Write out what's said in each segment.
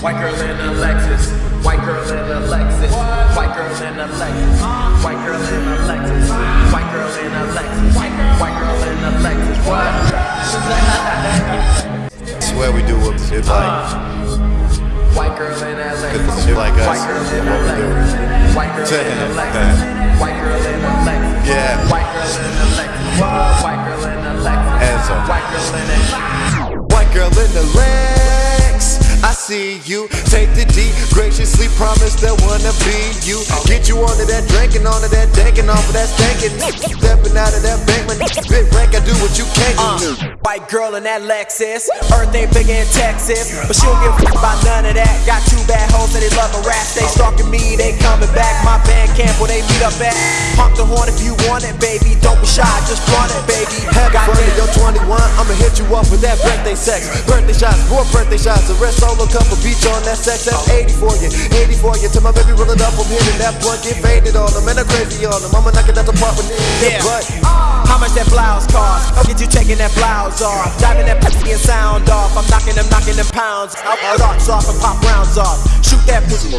White girl in a Lexus. White girl in a Lexus. White girl in a Lexus. White girl in a Lexus. White girl in a Lexus. White girl in a Lexus. What? Swear we do what shit like. White girl in a Lexus. Shit like us, White girl in a what we do. Lexus. White girl in a Lexus. White girl in a Lexus. Yeah. White girl in a Lexus. White girl in a Lexus. White girl in a White girl in the Lex see you. Take the D, graciously promise that wanna be you. Get you onto that drinking, onto that danking, off of that stankin'. Stepping out of that bank, my spit rank, I do what you can't do. Uh, white girl in that Lexus, Earth ain't big in Texas, but she don't give a about none of that. Got two bad hoes that they love a rap, they stalking me, they coming back. My band camp where they meet up at. Honk the horn if you want it, baby. Don't be shy, just flaunt it, baby. Heck, got your 20 birthday sex. Birthday shots, more birthday shots. The rest solo couple beach on that sex. That's 80 for you, 80 for you. Till my baby roll it up, I'm hitting that blunt, get faded on them, and I'm crazy on them. I'ma knock it out the park with Yeah. niggas, but. Uh. How much that blouse cost? I'll get you taking that blouse off. Driving that pussy and sound off. I'm knocking them, knocking them pounds. I'll thoughts off and pop rounds off. Shoot that pussy.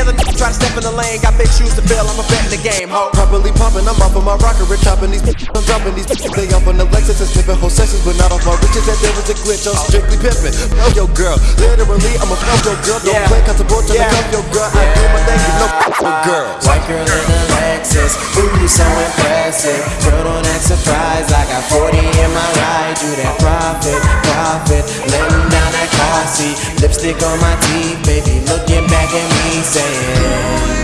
Any other nigga try to step in the lane, got big shoes to fill. I'm a bet in the game, ho. Properly popping, I'm off of my rocker, rich chopping these bitches, I'm dropping these bitches. They up on the Lexus and sniffing whole sessions, but not off my riches. That there was a glitch, I'm strictly pimping. Fuck your girl, literally, I'm a fuck your girl. Don't Yeah. play constable till Yeah. I cuff your girl. I do my thing, you know, fuck your girls. White girl in a Lexus, ooh, so impressive. Girl, don't act surprised. I got 40 in my ride. You that profit, profit. Letting seat. Lipstick on my teeth, baby. Looking back at me, saying.